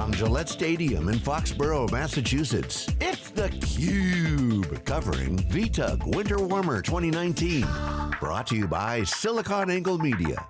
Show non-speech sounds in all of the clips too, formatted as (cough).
From Gillette Stadium in Foxborough, Massachusetts, it's theCUBE, covering VTUG Winter Warmer 2019. Brought to you by SiliconANGLE Media.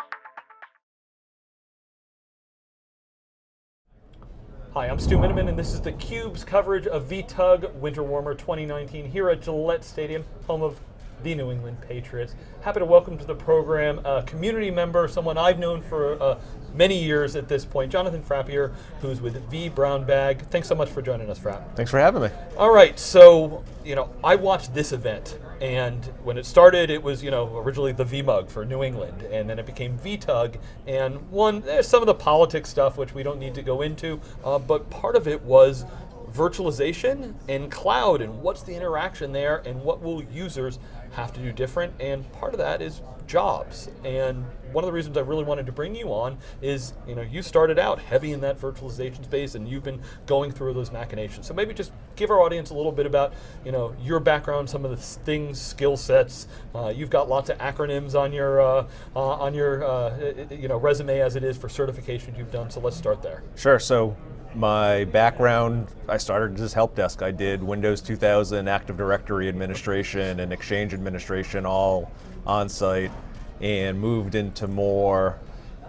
Hi, I'm Stu Miniman, and this is theCUBE's coverage of VTUG Winter Warmer 2019 here at Gillette Stadium, home of the New England Patriots. Happy to welcome to the program a community member, someone I've known for uh, many years at this point, Jonathan Frappier, who's with vBrownBag. Thanks so much for joining us, Frapp. Thanks for having me. All right, so, you know, I watched this event, and when it started, it was, you know, originally the VMUG for New England, and then it became VTUG. and one, there's some of the politics stuff, which we don't need to go into, uh, but part of it was virtualization and cloud and what's the interaction there and what will users have to do different and part of that is jobs. And one of the reasons I really wanted to bring you on is you know you started out heavy in that virtualization space and you've been going through those machinations. So maybe just give our audience a little bit about you know your background some of the things skill sets. Uh, you've got lots of acronyms on your uh, uh, on your uh, you know resume as it is for certifications you've done so let's start there. Sure. So my background, I started as help desk. I did Windows 2000 Active Directory administration and Exchange administration all on site and moved into more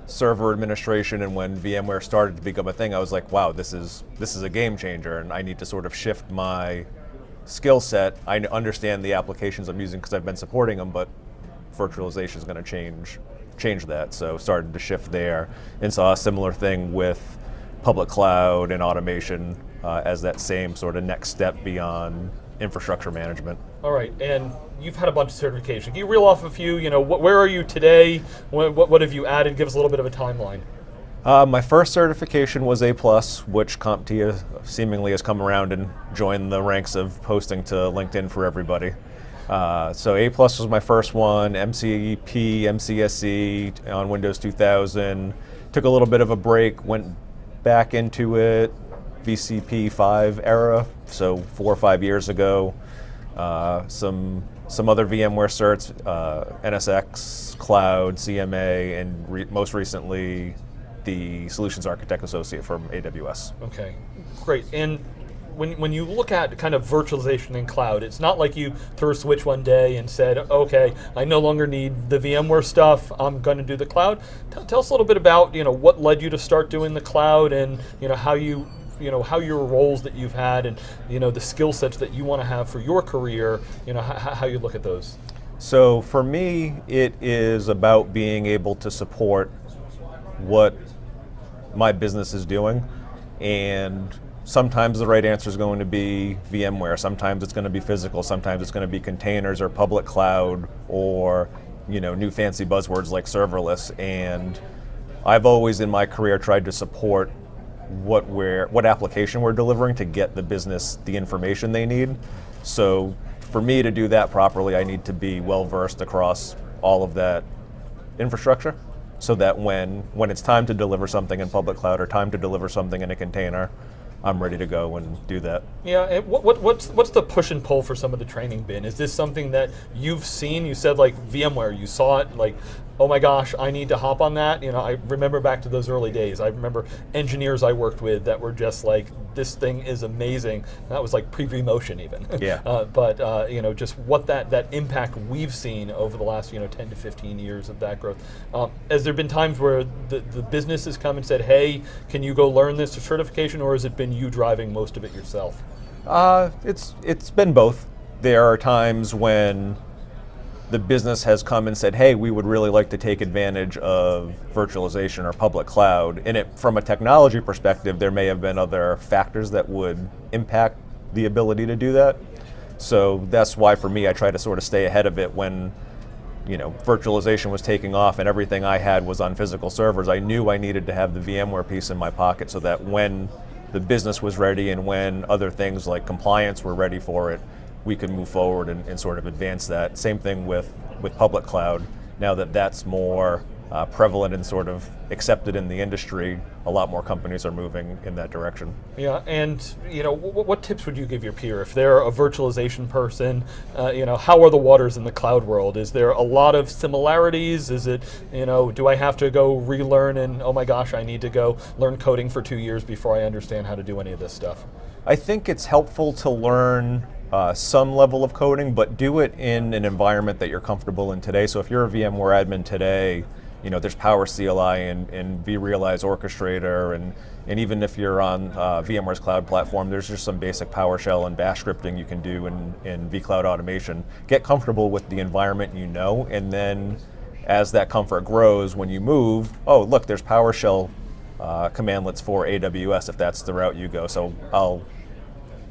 server administration and when VMware started to become a thing, I was like, wow, this is, this is a game changer and I need to sort of shift my skill set. I understand the applications I'm using because I've been supporting them, but virtualization is going to change, change that. So started to shift there and saw a similar thing with public cloud and automation uh, as that same sort of next step beyond infrastructure management. All right, and you've had a bunch of certifications. Can you reel off a few? You know, wh where are you today? What, what, what, have you added? Give us a little bit of a timeline. Uh, my first certification was A+, which CompTIA seemingly has come around and joined the ranks of posting to LinkedIn for everybody. Uh, so A plus was my first one, MCP, MCSE on Windows 2000. Took a little bit of a break, went back into it, VCP 5 era, so four or five years ago. Uh, some some other VMware certs, uh, NSX, Cloud, CMA, and re most recently the Solutions Architect Associate from AWS. Okay, great. And when, when you look at kind of virtualization in cloud, it's not like you threw a switch one day and said, okay, I no longer need the VMware stuff, I'm going to do the cloud. T tell us a little bit about you know, what led you to start doing the cloud and you know, how you you know how your roles that you've had and you know the skill sets that you want to have for your career you know how you look at those so for me it is about being able to support what my business is doing and sometimes the right answer is going to be VMware, sometimes it's going to be physical, sometimes it's going to be containers or public cloud or you know, new fancy buzzwords like serverless. And I've always in my career tried to support what we're, what application we're delivering to get the business the information they need. So for me to do that properly, I need to be well versed across all of that infrastructure so that when, when it's time to deliver something in public cloud or time to deliver something in a container, I'm ready to go and do that. Yeah, what, what, what's, what's the push and pull for some of the training been? Is this something that you've seen? You said like VMware, you saw it like oh my gosh, I need to hop on that. You know, I remember back to those early days. I remember engineers I worked with that were just like, this thing is amazing. That was like pre-vMotion even. (laughs) Yeah. uh, but uh, you know, just what that that impact we've seen over the last you know 10 to 15 years of that growth. Um, has there been times where the the business has come and said, hey, can you go learn this certification, or has it been you driving most of it yourself? Uh, it's it's been both. There are times when the business has come and said, hey, we would really like to take advantage of virtualization or public cloud. And it, from a technology perspective, there may have been other factors that would impact the ability to do that. So that's why for me, I try to sort of stay ahead of it when you know, virtualization was taking off and everything I had was on physical servers. I knew I needed to have the VMware piece in my pocket so that when the business was ready and when other things like compliance were ready for it, we can move forward and, and, sort of advance that. Same thing with, with public cloud. Now that that's more uh, prevalent and sort of accepted in the industry, a lot more companies are moving in that direction. Yeah, and you know, what, what tips would you give your peer if they're a virtualization person? Uh, you know, how are the waters in the cloud world? Is there a lot of similarities? Is it, you know, do I have to go relearn and oh my gosh, I need to go learn coding for two years before I understand how to do any of this stuff? I think it's helpful to learn uh, some level of coding, but do it in an environment that you're comfortable in today. So if you're a VMware admin today, you know, there's PowerCLI and, and vRealize Orchestrator, and, and even if you're on uh, VMware's cloud platform, there's just some basic PowerShell and Bash scripting you can do in, in vCloud automation. Get comfortable with the environment you know, and then as that comfort grows, when you move, oh, look, there's PowerShell uh, commandlets for AWS if that's the route you go. So I'll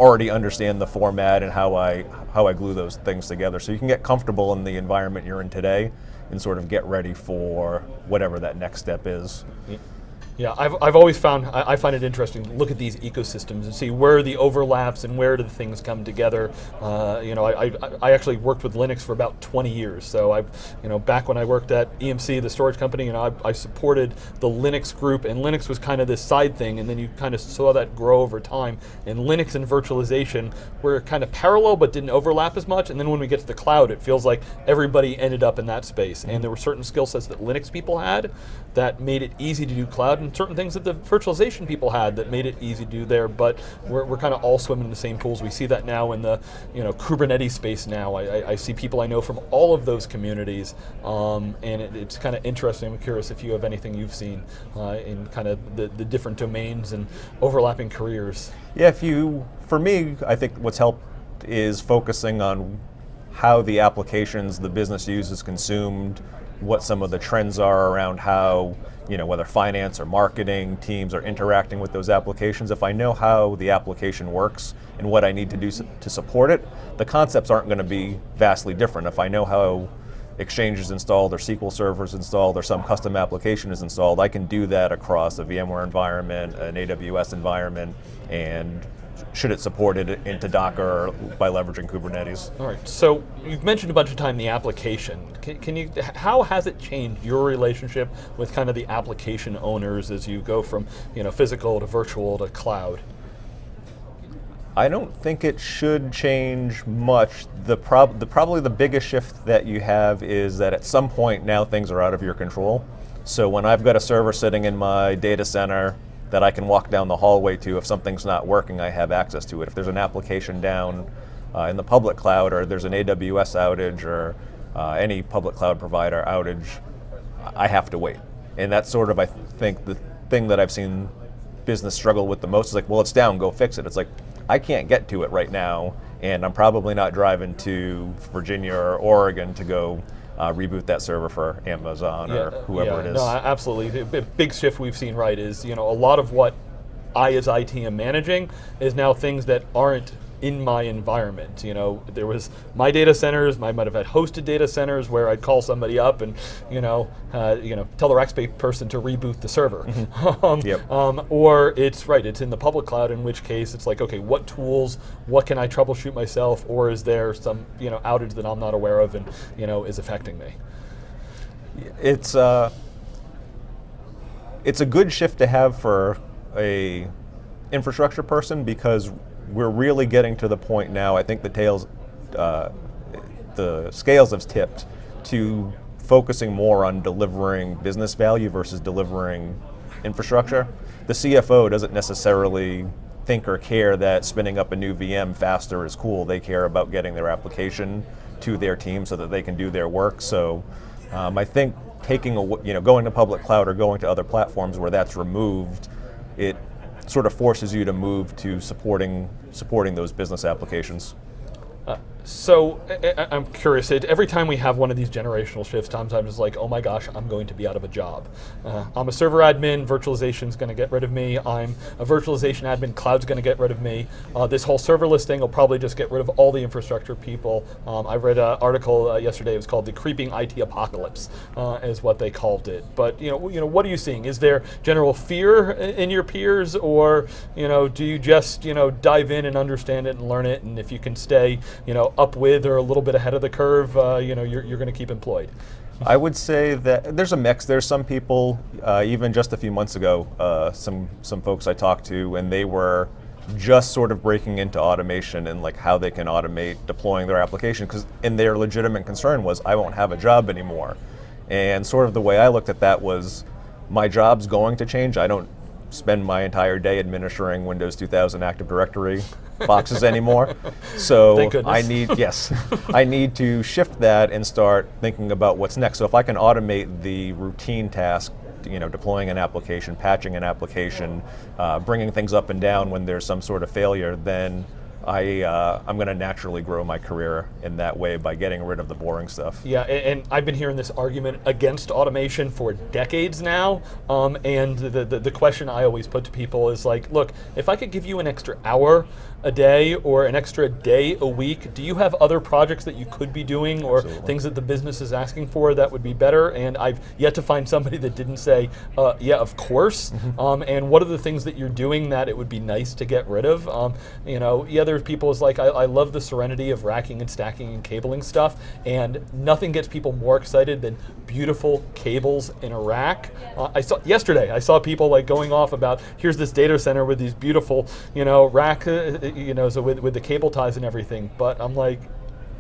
already understand the format and how I how I glue those things together. So you can get comfortable in the environment you're in today and sort of get ready for whatever that next step is. Yeah, I've, I've always found, I, I, find it interesting to look at these ecosystems and see where the overlaps and where do the things come together. Uh, you know, I, I, I, actually worked with Linux for about 20 years. So I, you know, back when I worked at EMC, the storage company, you know, I, I supported the Linux group and Linux was kind of this side thing and then you kind of saw that grow over time. And Linux and virtualization were kind of parallel but didn't overlap as much. And then when we get to the cloud, it feels like everybody ended up in that space. And there were certain skill sets that Linux people had that made it easy to do cloud certain things that the virtualization people had that made it easy to do there, but we're, we're kind of all swimming in the same pools. We see that now in the you know Kubernetes space now. I, I, I see people I know from all of those communities, um, and it, it's kind of interesting. I'm curious if you have anything you've seen uh, in kind of the, the different domains and overlapping careers. Yeah, if you, for me, I think what's helped is focusing on how the applications the business uses consumed, what some of the trends are around how you know, whether finance or marketing teams are interacting with those applications, if I know how the application works and what I need to do to support it, the concepts aren't going to be vastly different. If I know how Exchange is installed or SQL Server is installed or some custom application is installed, I can do that across a VMware environment, an AWS environment, and should it support it into Docker by leveraging Kubernetes. All right, so you've mentioned a bunch of time the application. Can, can, you, how has it changed your relationship with kind of the application owners as you go from you know, physical to virtual to cloud? I don't think it should change much. The, prob the probably the biggest shift that you have is that at some point now things are out of your control. So when I've got a server sitting in my data center that I can walk down the hallway to. If something's not working, I have access to it. If there's an application down uh, in the public cloud or there's an AWS outage or uh, any public cloud provider outage, I have to wait. And that's sort of, I think, the thing that I've seen business struggle with the most is like, well, it's down, go fix it. It's like, I can't get to it right now, and I'm probably not driving to Virginia or Oregon to go uh, reboot that server for Amazon yeah, or whoever yeah, it is. No, absolutely. The big shift we've seen, right, is you know a lot of what I as IT am managing is now things that aren't in my environment. You know, there was my data centers. I might have had hosted data centers where I'd call somebody up and you know, uh, you know, tell the Rackspace person to reboot the server. Mm-hmm. (laughs) um, yep. um, or it's right, it's in the public cloud. In which case, it's like, okay, what tools? What can I troubleshoot myself? Or is there some you know outage that I'm not aware of and you know is affecting me? It's uh, it's a good shift to have for a infrastructure person because we're really getting to the point now. I think the tails, uh, the scales have tipped to focusing more on delivering business value versus delivering infrastructure. The CFO doesn't necessarily think or care that spinning up a new VM faster is cool. They care about getting their application to their team so that they can do their work. So um, I think taking a, you know going to public cloud or going to other platforms where that's removed, it sort of forces you to move to supporting supporting those business applications. Uh, so I, am curious. every time we have one of these generational shifts, I'm just like, oh my gosh, I'm going to be out of a job. Uh, I'm a server admin. Virtualization's going to get rid of me. I'm a virtualization admin. Cloud's going to get rid of me. Uh, this whole serverless thing will probably just get rid of all the infrastructure people. Um, I read an article uh, yesterday. It was called "The Creeping IT Apocalypse," uh, is what they called it. But you know, you know, what are you seeing? Is there general fear in your peers, or you know, do you just you know dive in and understand it and learn it? And if you can stay, you know up with or a little bit ahead of the curve, uh, you know, you're, you're going to keep employed. I would say that there's a mix. There's some people, uh, even just a few months ago, uh, some some folks I talked to, and they were just sort of breaking into automation and like how they can automate deploying their application because and their legitimate concern was I won't have a job anymore. And sort of the way I looked at that was my job's going to change. I don't spend my entire day administering Windows 2000 Active Directory boxes anymore. So (laughs) I need yes, (laughs) I need to shift that and start thinking about what's next. So if I can automate the routine task, you know, deploying an application, patching an application, uh, bringing things up and down when there's some sort of failure, then I, uh, I'm going to naturally grow my career in that way by getting rid of the boring stuff. Yeah, and, and I've been hearing this argument against automation for decades now. Um, and the, the, the question I always put to people is like, look, if I could give you an extra hour a day or an extra day a week, do you have other projects that you could be doing or Absolutely. things that the business is asking for that would be better? And I've yet to find (laughs) somebody that didn't say, uh, yeah, of course. Um, and what are the things that you're doing that it would be nice to get rid of? Um, you know, yeah, there's people is like, I, I love the serenity of racking and stacking and cabling stuff, and nothing gets people more excited than beautiful cables in a rack. Uh, I saw yesterday, I saw people like going off about here's this data center with these beautiful, you know, rack, uh, you know, so with, with the cable ties and everything. But I'm like,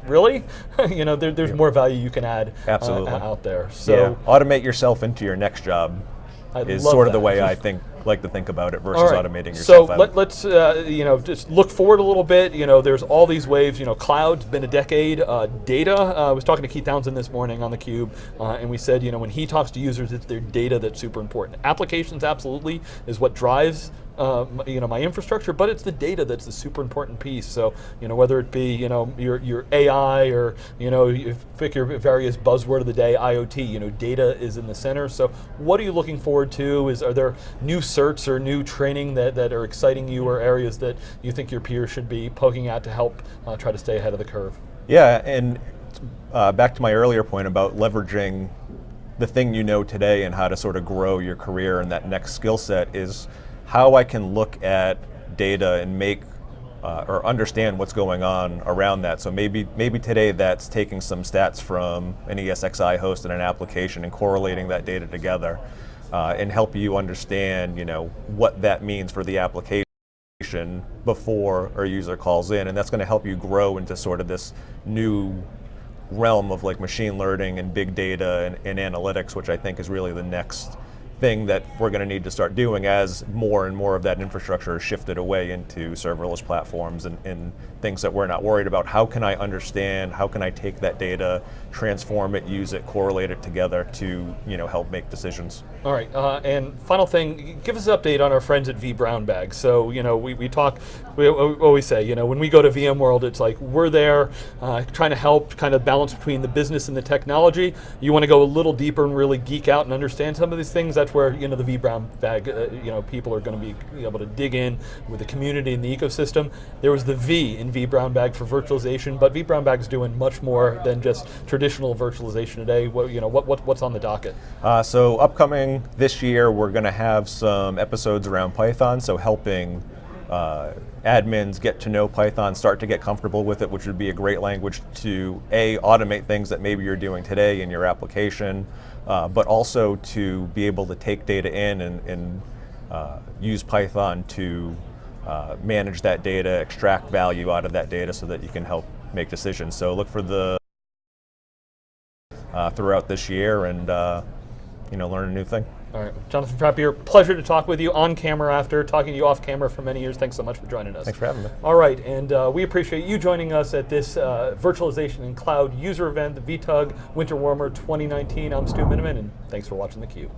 really? (laughs) you know, there, there's more value you can add uh, out there. So yeah, automate yourself into your next job I is sort of the way I think like to think about it versus right. automating So yourself out. let, let's uh, you know just look forward a little bit. You know, there's all these waves. You know, cloud's been a decade. Uh, data. Uh, I was talking to Keith Townsend this morning on the Cube, uh, and we said you know when he talks to users, it's their data that's super important. Applications absolutely is what drives. Uh, you know my infrastructure, but it's the data that's the super important piece. So you know whether it be you know your your AI or you know you pick your various buzzword of the day, IoT. You know data is in the center. So what are you looking forward to? Is are there new certs or new training that, that are exciting you or areas that you think your peers should be poking at to help uh, try to stay ahead of the curve? Yeah, and uh, back to my earlier point about leveraging the thing you know today and how to sort of grow your career and that next skill set is how I can look at data and make uh, or understand what's going on around that. So maybe maybe today that's taking some stats from an ESXi host and an application and correlating that data together uh, and help you understand, you know, what that means for the application before a user calls in, and that's going to help you grow into sort of this new realm of like machine learning and big data and, and analytics, which I think is really the next thing that we're going to need to start doing as more and more of that infrastructure is shifted away into serverless platforms and, and things that we're not worried about. How can I understand? How can I take that data, transform it, use it, correlate it together to you know help make decisions? All right, uh, and final thing, give us an update on our friends at vBrownBag. So, you know, we, we talk, we al- always say, you know, when we go to VMworld, it's like we're there uh, trying to help kind of balance between the business and the technology. You want to go a little deeper and really geek out and understand some of these things, where, you know, the V Brown Bag, uh, you know, people are going to be able to dig in with the community and the ecosystem. There was the V in vBrownBag for virtualization, but vBrownBag is doing much more than just traditional virtualization today. What, you know, what, what, what's on the docket? Uh, so upcoming this year, we're going to have some episodes around Python, so helping uh, admins get to know Python, start to get comfortable with it, which would be a great language to a automate things that maybe you're doing today in your application, uh, but also to be able to take data in and, and uh, use Python to uh, manage that data, extract value out of that data, so that you can help make decisions. So look for the uh, throughout this year and uh, you know learn a new thing. All right, Jonathan Frappier, pleasure to talk with you on camera after talking to you off camera for many years. Thanks so much for joining us. Thanks for having me. All right, and uh, we appreciate you joining us at this uh, virtualization and cloud user event, the VTUG Winter Warmer 2019. I'm Stu Miniman, and thanks for watching theCUBE.